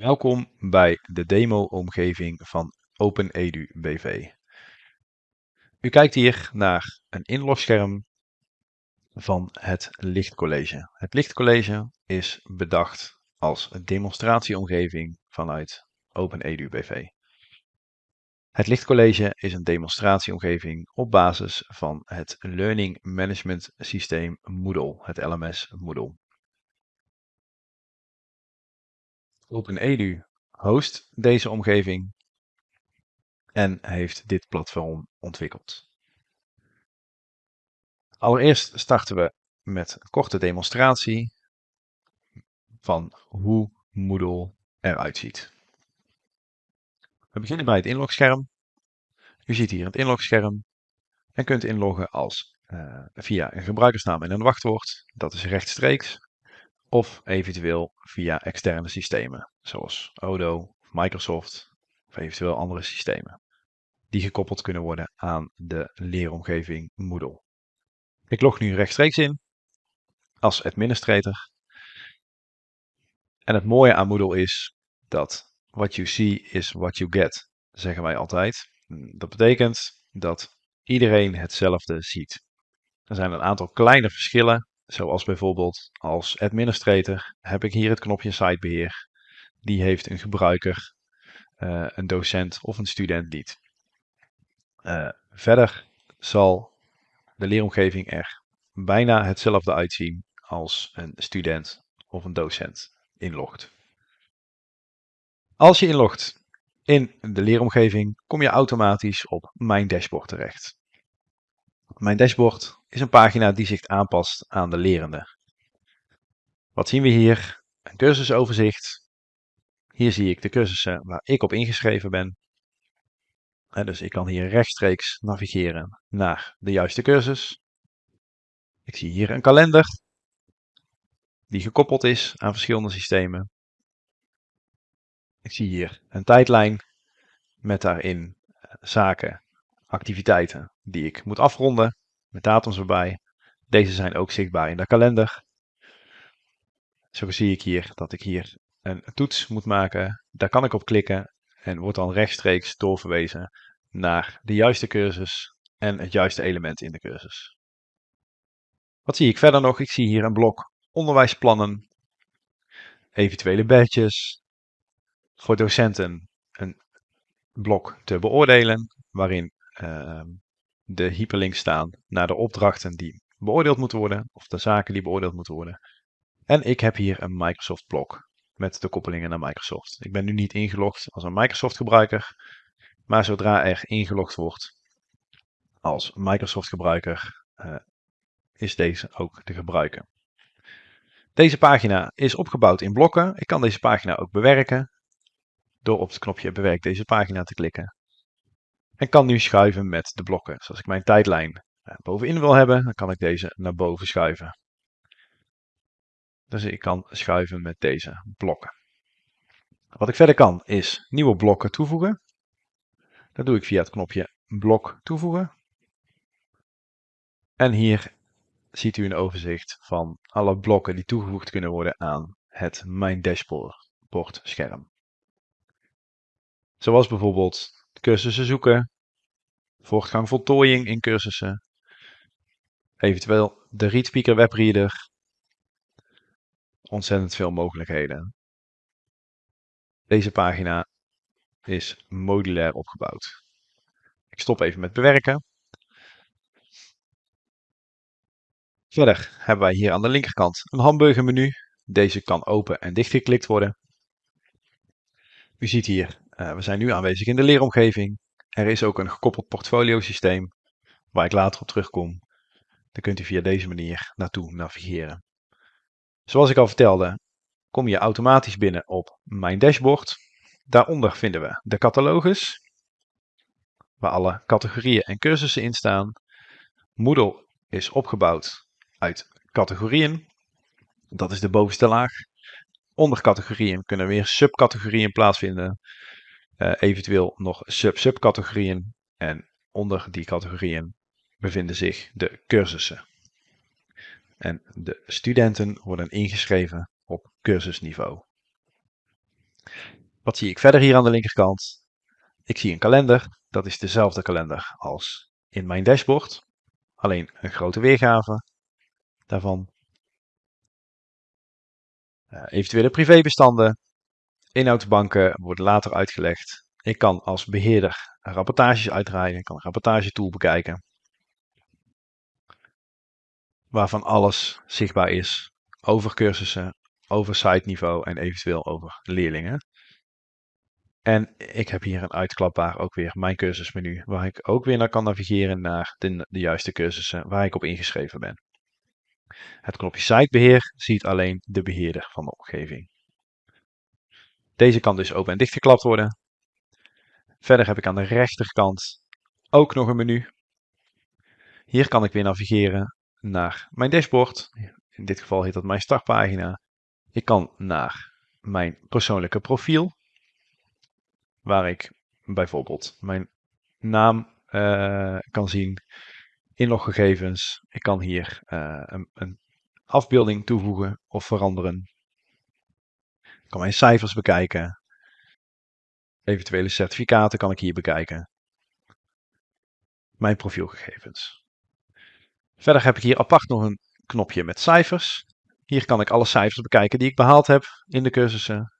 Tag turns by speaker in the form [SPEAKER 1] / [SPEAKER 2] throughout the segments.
[SPEAKER 1] Welkom bij de demo-omgeving van OpenEdu BV. U kijkt hier naar een inlogscherm van het Lichtcollege. Het Lichtcollege is bedacht als demonstratieomgeving vanuit OpenEdu BV. Het Lichtcollege is een demonstratieomgeving op basis van het Learning Management Systeem Moodle, het LMS Moodle. OpenEdu host deze omgeving en heeft dit platform ontwikkeld. Allereerst starten we met een korte demonstratie van hoe Moodle eruit ziet. We beginnen bij het inlogscherm. U ziet hier het inlogscherm en kunt inloggen als uh, via een gebruikersnaam en een wachtwoord. Dat is rechtstreeks of eventueel via externe systemen, zoals Odo, Microsoft of eventueel andere systemen, die gekoppeld kunnen worden aan de leeromgeving Moodle. Ik log nu rechtstreeks in als administrator. En het mooie aan Moodle is dat what you see is what you get, zeggen wij altijd. Dat betekent dat iedereen hetzelfde ziet. Er zijn een aantal kleine verschillen Zoals bijvoorbeeld als administrator heb ik hier het knopje sitebeheer. Die heeft een gebruiker, uh, een docent of een student niet. Uh, verder zal de leeromgeving er bijna hetzelfde uitzien als een student of een docent inlogt. Als je inlogt in de leeromgeving kom je automatisch op Mijn dashboard terecht. Mijn dashboard is een pagina die zich aanpast aan de lerende. Wat zien we hier? Een cursusoverzicht. Hier zie ik de cursussen waar ik op ingeschreven ben. dus ik kan hier rechtstreeks navigeren naar de juiste cursus. Ik zie hier een kalender die gekoppeld is aan verschillende systemen. Ik zie hier een tijdlijn met daarin eh, zaken, activiteiten die ik moet afronden met datums erbij. Deze zijn ook zichtbaar in de kalender. Zo zie ik hier dat ik hier een toets moet maken. Daar kan ik op klikken en wordt dan rechtstreeks doorverwezen naar de juiste cursus en het juiste element in de cursus. Wat zie ik verder nog? Ik zie hier een blok onderwijsplannen, eventuele badges, voor docenten een blok te beoordelen, waarin uh, de hyperlinks staan naar de opdrachten die beoordeeld moeten worden, of de zaken die beoordeeld moeten worden. En ik heb hier een Microsoft blok met de koppelingen naar Microsoft. Ik ben nu niet ingelogd als een Microsoft gebruiker, maar zodra er ingelogd wordt als Microsoft gebruiker, uh, is deze ook te gebruiken. Deze pagina is opgebouwd in blokken. Ik kan deze pagina ook bewerken door op het knopje bewerk deze pagina te klikken. En kan nu schuiven met de blokken. Dus als ik mijn tijdlijn eh, bovenin wil hebben, dan kan ik deze naar boven schuiven. Dus ik kan schuiven met deze blokken. Wat ik verder kan is nieuwe blokken toevoegen. Dat doe ik via het knopje blok toevoegen. En hier ziet u een overzicht van alle blokken die toegevoegd kunnen worden aan het Mijn Dashboard scherm. Zoals bijvoorbeeld cursussen zoeken, voortgang voltooiing in cursussen, eventueel de ReadSpeaker webreader, ontzettend veel mogelijkheden. Deze pagina is modulair opgebouwd. Ik stop even met bewerken. Verder hebben wij hier aan de linkerkant een hamburgermenu. Deze kan open en dichtgeklikt worden. U ziet hier uh, we zijn nu aanwezig in de leeromgeving. Er is ook een gekoppeld portfolio systeem waar ik later op terugkom. Dan kunt u via deze manier naartoe navigeren. Zoals ik al vertelde, kom je automatisch binnen op mijn dashboard. Daaronder vinden we de catalogus, waar alle categorieën en cursussen in staan. Moodle is opgebouwd uit categorieën. Dat is de bovenste laag. Onder categorieën kunnen weer subcategorieën plaatsvinden. Uh, eventueel nog sub-subcategorieën. En onder die categorieën bevinden zich de cursussen. En de studenten worden ingeschreven op cursusniveau. Wat zie ik verder hier aan de linkerkant? Ik zie een kalender. Dat is dezelfde kalender als in mijn dashboard. Alleen een grote weergave daarvan. Uh, eventuele privébestanden. Inhoudsbanken worden later uitgelegd. Ik kan als beheerder rapportages uitdraaien. Ik kan een rapportagetool bekijken. Waarvan alles zichtbaar is over cursussen, over site niveau en eventueel over leerlingen. En ik heb hier een uitklapbaar ook weer mijn cursusmenu, waar ik ook weer naar kan navigeren naar de, de juiste cursussen waar ik op ingeschreven ben. Het knopje sitebeheer ziet alleen de beheerder van de omgeving. Deze kan dus open en dichtgeklapt worden. Verder heb ik aan de rechterkant ook nog een menu. Hier kan ik weer navigeren naar mijn dashboard. In dit geval heet dat mijn startpagina. Ik kan naar mijn persoonlijke profiel waar ik bijvoorbeeld mijn naam uh, kan zien, inloggegevens. Ik kan hier uh, een, een, afbeelding toevoegen of veranderen. Kan mijn cijfers bekijken. Eventuele certificaten kan ik hier bekijken. Mijn profielgegevens. Verder heb ik hier apart nog een knopje met cijfers. Hier kan ik alle cijfers bekijken die ik behaald heb in de cursussen.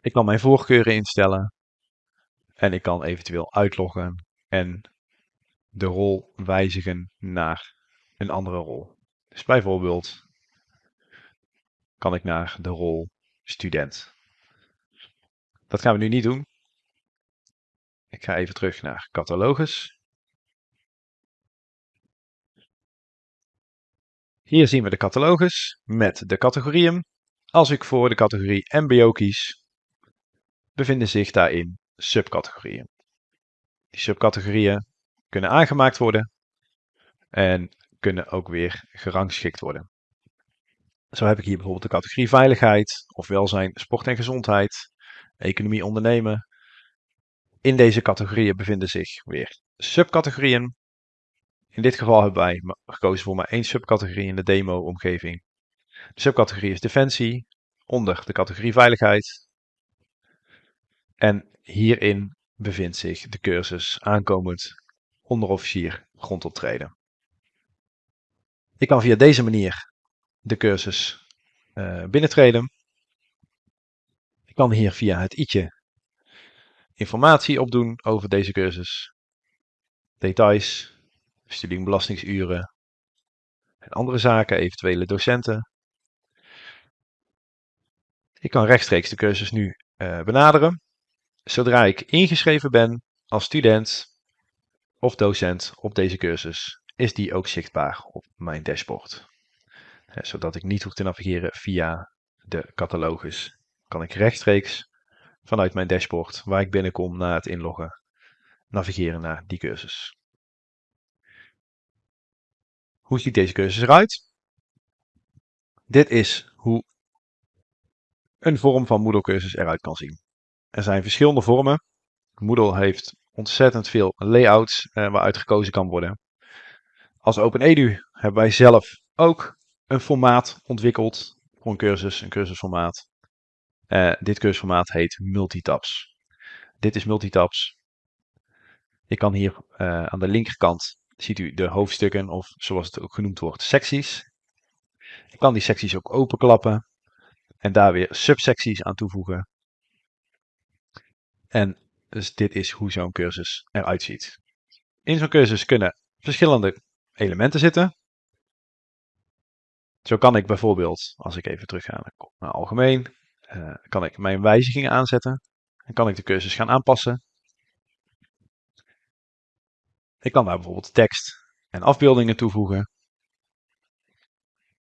[SPEAKER 1] Ik kan mijn voorkeuren instellen. En ik kan eventueel uitloggen en de rol wijzigen naar een andere rol. Dus bijvoorbeeld kan ik naar de rol student. Dat gaan we nu niet doen. Ik ga even terug naar catalogus. Hier zien we de catalogus met de categorieën. Als ik voor de categorie MBO kies, bevinden zich daarin subcategorieën. Die subcategorieën kunnen aangemaakt worden en kunnen ook weer gerangschikt worden. Zo heb ik hier bijvoorbeeld de categorie veiligheid of welzijn, sport en gezondheid, economie, ondernemen. In deze categorieën bevinden zich weer subcategorieën. In dit geval hebben wij gekozen voor maar één subcategorie in de demo-omgeving. De subcategorie is defensie, onder de categorie veiligheid en hierin bevindt zich de cursus aankomend onderofficier grondoptreden. Ik kan via deze manier de cursus uh, binnentreden. Ik kan hier via het i'tje informatie opdoen over deze cursus. Details, studie- en andere zaken, eventuele docenten. Ik kan rechtstreeks de cursus nu uh, benaderen zodra ik ingeschreven ben als student of docent op deze cursus, is die ook zichtbaar op mijn dashboard. Zodat ik niet hoef te navigeren via de catalogus, kan ik rechtstreeks vanuit mijn dashboard, waar ik binnenkom na het inloggen, navigeren naar die cursus. Hoe ziet deze cursus eruit? Dit is hoe een vorm van Moodle cursus eruit kan zien. Er zijn verschillende vormen. Moodle heeft ontzettend veel layouts eh, waaruit gekozen kan worden. Als OpenEDU hebben wij zelf ook een formaat ontwikkeld voor een cursus, een cursusformaat. Uh, dit cursusformaat heet Multitabs. Dit is Multitabs. Je kan hier uh, aan de linkerkant ziet u de hoofdstukken of zoals het ook genoemd wordt, secties. Ik kan die secties ook openklappen en daar weer subsecties aan toevoegen. En dus dit is hoe zo'n cursus eruit ziet. In zo'n cursus kunnen verschillende elementen zitten. Zo kan ik bijvoorbeeld, als ik even terug ga naar algemeen, uh, kan ik mijn wijzigingen aanzetten. En kan ik de cursus gaan aanpassen. Ik kan daar bijvoorbeeld tekst en afbeeldingen toevoegen.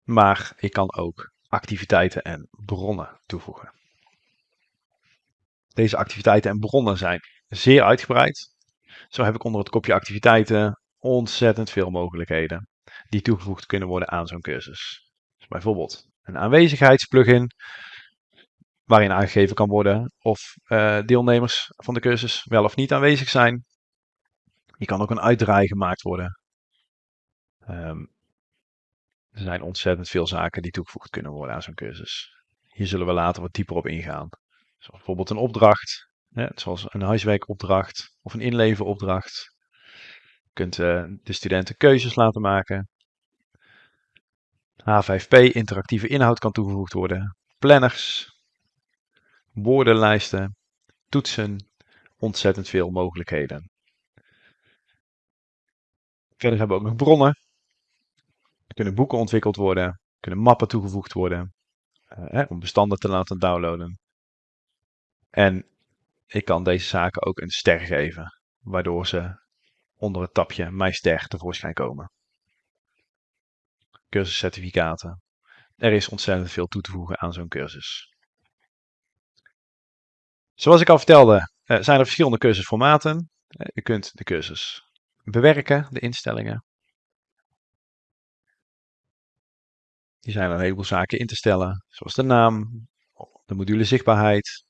[SPEAKER 1] Maar ik kan ook activiteiten en bronnen toevoegen. Deze activiteiten en bronnen zijn zeer uitgebreid. Zo heb ik onder het kopje activiteiten ontzettend veel mogelijkheden die toegevoegd kunnen worden aan zo'n cursus. Bijvoorbeeld een aanwezigheidsplugin waarin aangegeven kan worden of uh, deelnemers van de cursus wel of niet aanwezig zijn. Hier kan ook een uitdraai gemaakt worden. Um, er zijn ontzettend veel zaken die toegevoegd kunnen worden aan zo'n cursus. hier zullen we later wat dieper op ingaan. Bijvoorbeeld een opdracht, hè, zoals een huiswerkopdracht of een inleveropdracht. Je kunt uh, de studenten keuzes laten maken. H5P, interactieve inhoud kan toegevoegd worden. Planners, woordenlijsten, toetsen, ontzettend veel mogelijkheden. Verder hebben we ook nog bronnen. Er kunnen boeken ontwikkeld worden, er kunnen mappen toegevoegd worden, uh, om bestanden te laten downloaden. En ik kan deze zaken ook een ster geven, waardoor ze onder het tapje Mijn Ster tevoorschijn komen. Cursuscertificaten. Er is ontzettend veel toe te voegen aan zo'n cursus. Zoals ik al vertelde, eh, zijn er verschillende cursusformaten. Uh, u kunt de cursus bewerken, de instellingen. Die zijn een heleboel zaken in te stellen, zoals de naam, de module zichtbaarheid,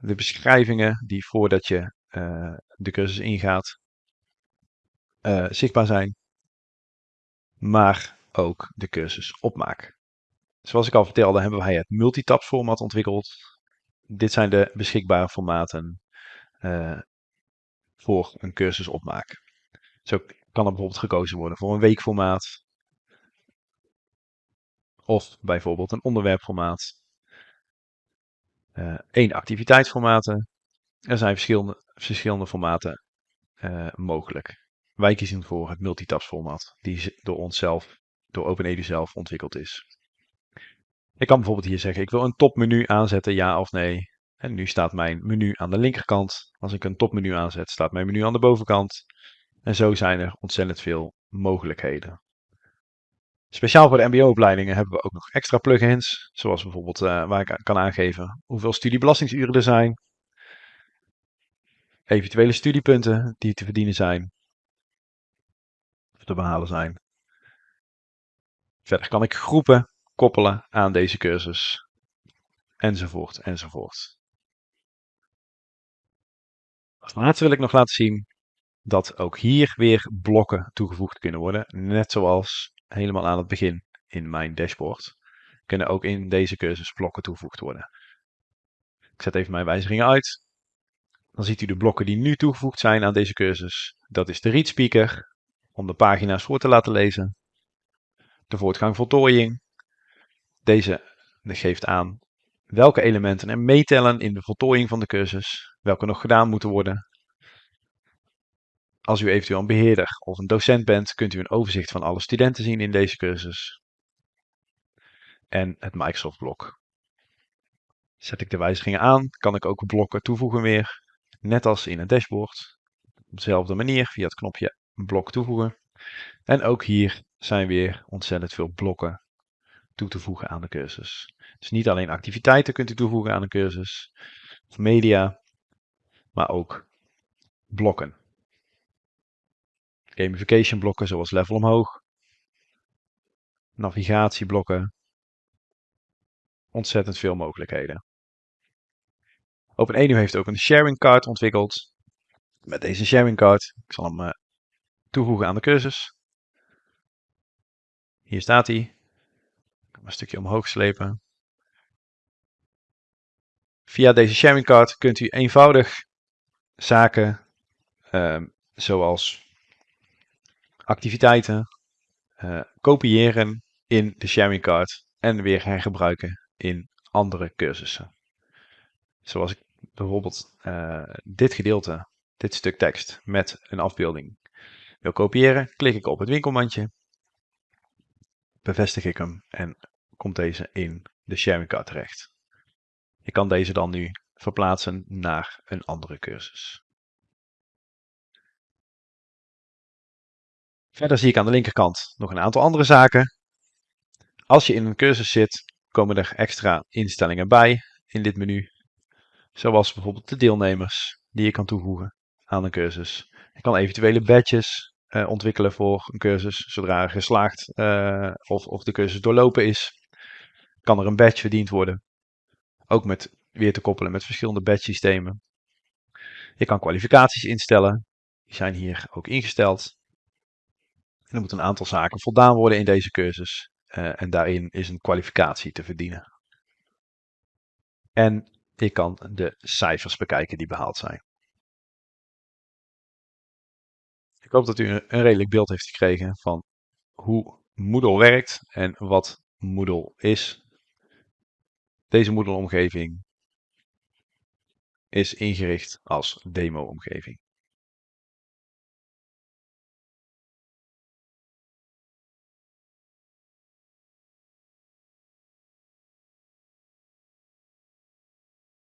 [SPEAKER 1] de beschrijvingen die voordat je uh, de cursus ingaat zichtbaar zijn, maar ook de cursus opmaak. Zoals ik al vertelde hebben wij het multitap format ontwikkeld. Dit zijn de beschikbare formaten uh, voor een cursus opmaak. Zo kan er bijvoorbeeld gekozen worden voor een weekformaat. Of bijvoorbeeld een onderwerpformaat. Uh, één activiteitsformaten. Er zijn verschillende, verschillende formaten uh, mogelijk. Wij kiezen voor het multitaps format, die door onszelf, door OpenEDU zelf ontwikkeld is. Ik kan bijvoorbeeld hier zeggen, ik wil een topmenu aanzetten, ja of nee. En nu staat mijn menu aan de linkerkant. Als ik een topmenu aanzet, staat mijn menu aan de bovenkant. En zo zijn er ontzettend veel mogelijkheden. Speciaal voor de mbo-opleidingen hebben we ook nog extra plugins. Zoals bijvoorbeeld uh, waar ik kan aangeven hoeveel studiebelastingsuren er zijn. Eventuele studiepunten die te verdienen zijn. Of te behalen zijn. Verder kan ik groepen koppelen aan deze cursus. Enzovoort, enzovoort. Als laatste wil ik nog laten zien dat ook hier weer blokken toegevoegd kunnen worden. Net zoals helemaal aan het begin in mijn dashboard. Kunnen ook in deze cursus blokken toegevoegd worden. Ik zet even mijn wijzigingen uit. Dan ziet u de blokken die nu toegevoegd zijn aan deze cursus. Dat is de read speaker, om de pagina's voor te laten lezen. De voortgang voltooiing. Deze geeft aan welke elementen er meetellen in de voltooiing van de cursus, welke nog gedaan moeten worden. Als u eventueel een beheerder of een docent bent, kunt u een overzicht van alle studenten zien in deze cursus. En het Microsoft blok. Zet ik de wijzigingen aan, kan ik ook blokken toevoegen weer. Net als in het dashboard. Op dezelfde manier via het knopje blok toevoegen. En ook hier zijn weer ontzettend veel blokken toe te voegen aan de cursus. Dus niet alleen activiteiten kunt u toevoegen aan een cursus, of media, maar ook blokken. Gamification blokken zoals level omhoog, navigatieblokken, ontzettend veel mogelijkheden. OpenEDU heeft ook een sharing card ontwikkeld. Met deze sharing card, ik zal hem uh, toevoegen aan de cursus. Hier staat hij. Ik kan een stukje omhoog slepen. Via deze sharing card kunt u eenvoudig zaken uh, zoals activiteiten uh, kopiëren in de sharing card en weer hergebruiken in andere cursussen. Zoals ik bijvoorbeeld uh, dit gedeelte, dit stuk tekst met een afbeelding wil kopiëren, klik ik op het winkelmandje, bevestig ik hem en komt deze in de sharing card terecht. Ik kan deze dan nu verplaatsen naar een andere cursus. Verder zie ik aan de linkerkant nog een aantal andere zaken. Als je in een cursus zit, komen er extra instellingen bij in dit menu. Zoals bijvoorbeeld de deelnemers die je kan toevoegen aan een cursus. Je kan eventuele badges uh, ontwikkelen voor een cursus. Zodra er geslaagd uh, of, of de cursus doorlopen is, kan er een badge verdiend worden. Ook met weer te koppelen met verschillende badge systemen. Je kan kwalificaties instellen. Die zijn hier ook ingesteld. Er moet een aantal zaken voldaan worden in deze cursus. Uh, en daarin is een kwalificatie te verdienen. En ik kan de cijfers bekijken die behaald zijn. Ik hoop dat u een redelijk beeld heeft gekregen van hoe Moodle werkt en wat Moodle is. Deze Moodle-omgeving is ingericht als demo-omgeving.